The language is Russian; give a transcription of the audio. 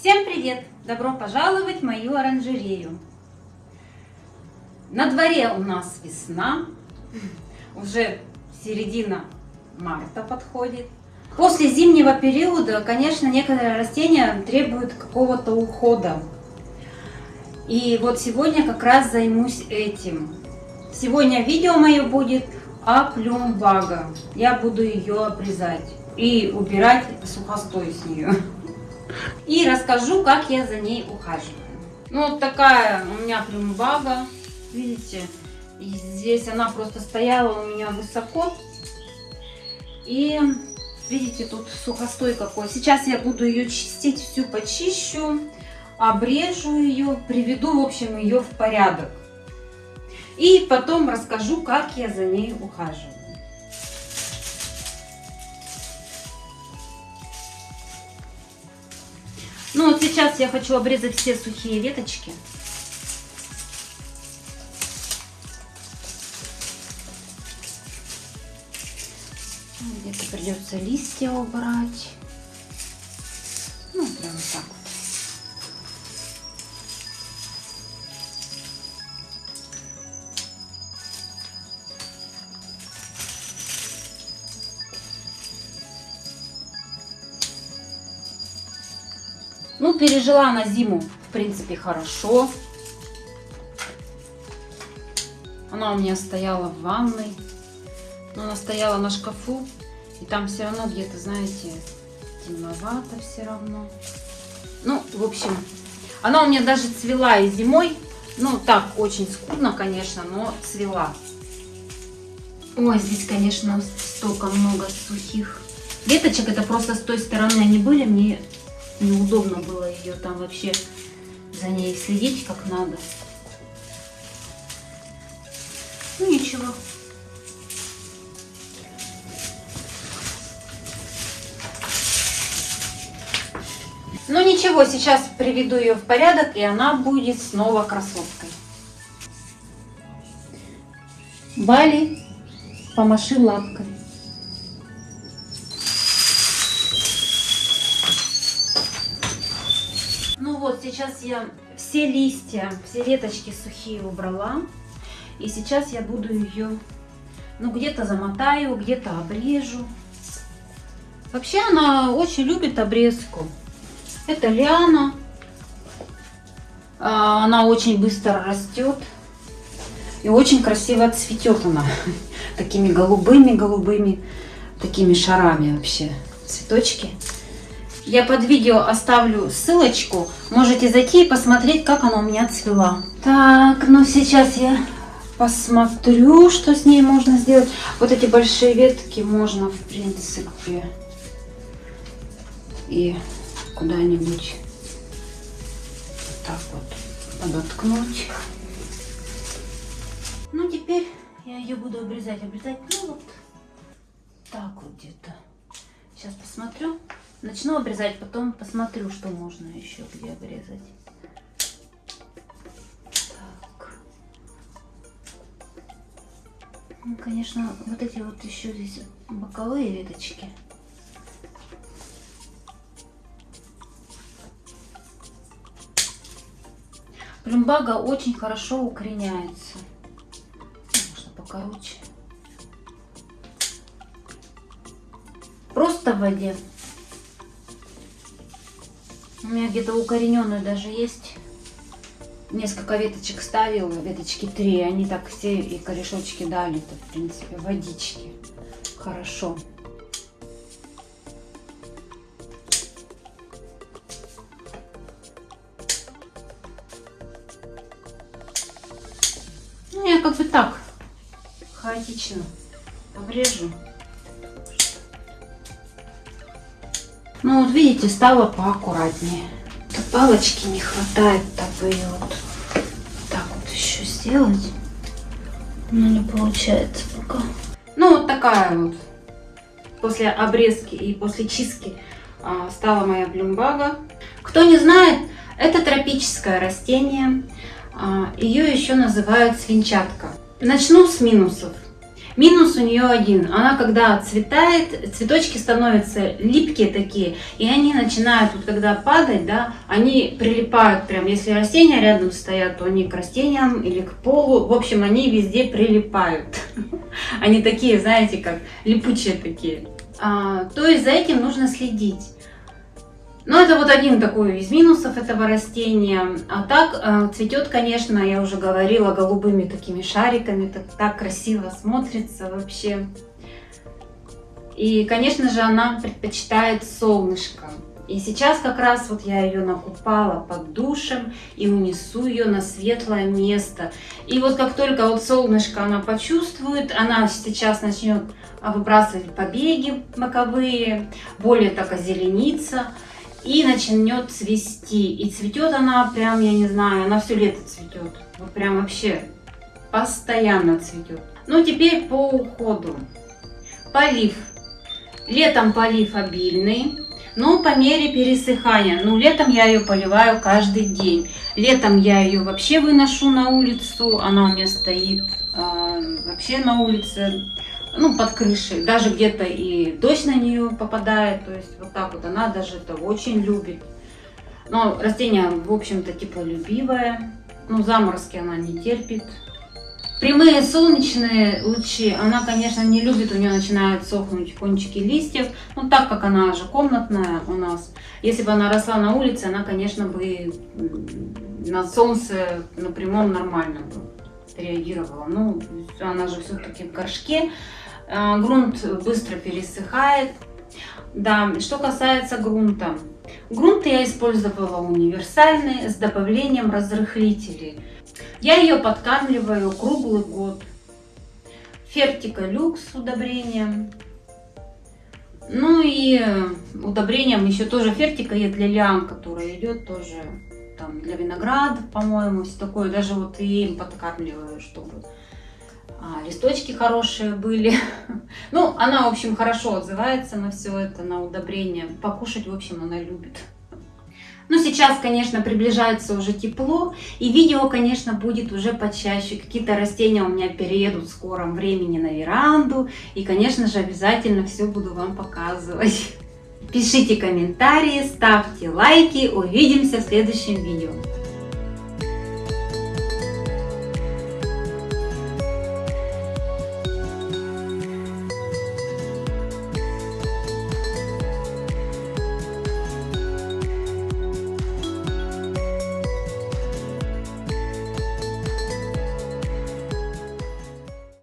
Всем привет! Добро пожаловать в мою оранжерею. На дворе у нас весна, уже середина марта подходит. После зимнего периода, конечно, некоторые растения требуют какого-то ухода. И вот сегодня как раз займусь этим. Сегодня видео мое будет о плюмбага. Я буду ее обрезать и убирать сухостой с нее. И расскажу, как я за ней ухаживаю. Ну, вот такая у меня плюмбага. Видите, и здесь она просто стояла у меня высоко. И видите, тут сухостой какой. Сейчас я буду ее чистить, всю почищу, обрежу ее, приведу, в общем, ее в порядок. И потом расскажу, как я за ней ухаживаю. Ну вот сейчас я хочу обрезать все сухие веточки. Где-то придется листья убрать. Ну, прям так Ну, пережила на зиму, в принципе, хорошо. Она у меня стояла в ванной. Но она стояла на шкафу. И там все равно где-то, знаете, темновато все равно. Ну, в общем, она у меня даже цвела и зимой. Ну, так, очень скудно, конечно, но цвела. Ой, здесь, конечно, столько много сухих веточек. Это просто с той стороны они были. Мне неудобно было ее там вообще за ней следить как надо. Ну ничего. Ну ничего, сейчас приведу ее в порядок, и она будет снова красоткой. Бали, помаши лапкой. Сейчас я все листья, все веточки сухие убрала. И сейчас я буду ее, ну, где-то замотаю, где-то обрежу. Вообще она очень любит обрезку. Это лиана. А, она очень быстро растет. И очень красиво цветет она. Такими голубыми-голубыми, такими шарами вообще цветочки. Я под видео оставлю ссылочку. Можете зайти и посмотреть, как она у меня цвела. Так, ну сейчас я посмотрю, что с ней можно сделать. Вот эти большие ветки можно, в принципе, и куда-нибудь так вот подоткнуть. Ну, теперь я ее буду обрезать. Обрезать, ну, вот так вот где-то. Сейчас посмотрю. Начну обрезать, потом посмотрю, что можно еще где обрезать. Ну, конечно, вот эти вот еще здесь боковые веточки. Плюмбага очень хорошо укореняется. Можно покороче. Просто в воде. У меня где-то укорененную даже есть. Несколько веточек ставила, веточки три. Они так все и корешочки дали-то, в принципе, водички. Хорошо. Ну, я как бы так, хаотично обрежу. Ну вот видите, стало поаккуратнее. Тут палочки не хватает, такой вот. Так вот еще сделать. Но не получается пока. Ну вот такая вот. После обрезки и после чистки а, стала моя блюмбага. Кто не знает, это тропическое растение. А, ее еще называют свинчатка. Начну с минусов. Минус у нее один. Она когда цветает, цветочки становятся липкие такие, и они начинают, вот когда падать, да, они прилипают прям. Если растения рядом стоят, то они к растениям или к полу. В общем, они везде прилипают. Они такие, знаете, как липучие такие. А, то есть за этим нужно следить. Но это вот один такой из минусов этого растения. А так э, цветет, конечно, я уже говорила, голубыми такими шариками. Так, так красиво смотрится вообще. И, конечно же, она предпочитает солнышко. И сейчас как раз вот я ее накупала под душем и унесу ее на светлое место. И вот как только вот солнышко она почувствует, она сейчас начнет выбрасывать побеги боковые, более так озелениться и начнет цвести. И цветет она прям, я не знаю, она все лето цветет. Вот прям вообще постоянно цветет. Ну, теперь по уходу. Полив. Летом полив обильный, но по мере пересыхания. Ну, летом я ее поливаю каждый день. Летом я ее вообще выношу на улицу, она у меня стоит э, вообще на улице ну, под крышей, даже где-то и дождь на нее попадает, то есть вот так вот. Она даже это очень любит. Но растение, в общем-то, теплолюбивое, ну, заморозки она не терпит. Прямые солнечные лучи она, конечно, не любит, у нее начинают сохнуть кончики листьев, но так как она же комнатная у нас, если бы она росла на улице, она, конечно, бы на солнце на прямом нормально бы реагировала. Ну, она же все-таки в горшке, а, грунт быстро пересыхает. Да, что касается грунта. Грунт я использовала универсальный с добавлением разрыхлителей. Я ее подкармливаю круглый год. Фертика люкс удобрением. Ну и удобрением еще тоже фертика есть для лиан, которая идет тоже там для винограда, по-моему, все такое. Даже вот и им подкармливаю, чтобы а, листочки хорошие были. ну, она, в общем, хорошо отзывается на все это, на удобрение. Покушать, в общем, она любит. Ну, сейчас, конечно, приближается уже тепло, и видео, конечно, будет уже почаще. Какие-то растения у меня переедут в скором времени на веранду, и, конечно же, обязательно все буду вам показывать. Пишите комментарии, ставьте лайки, увидимся в следующем видео.